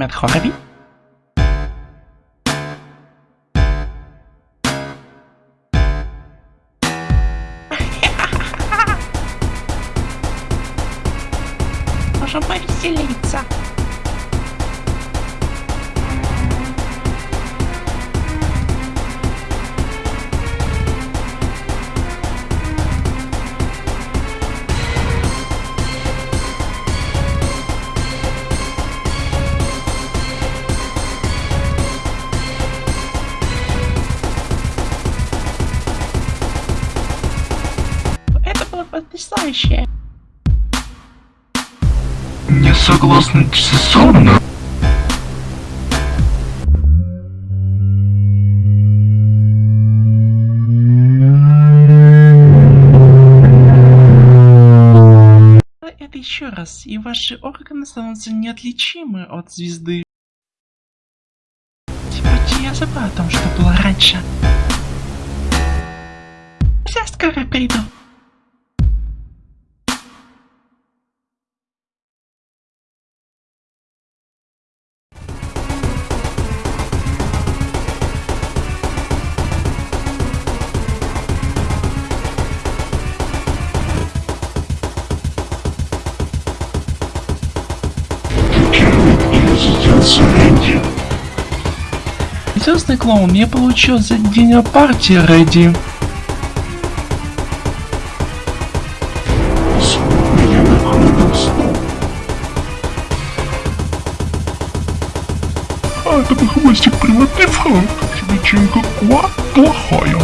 Mettre ravi. Enchanté, c'est потрясающе. Не согласны Цесарна? Это еще раз, и ваши органы становятся неотличимы от звезды. Теперь я забыл о том, что было раньше. Я скоро приду. Рэнди. Звездный клоун, я получил за день о партии, Рэдди. Снова. А, хвостик приватный фронт. Вечеринка Куа плохая.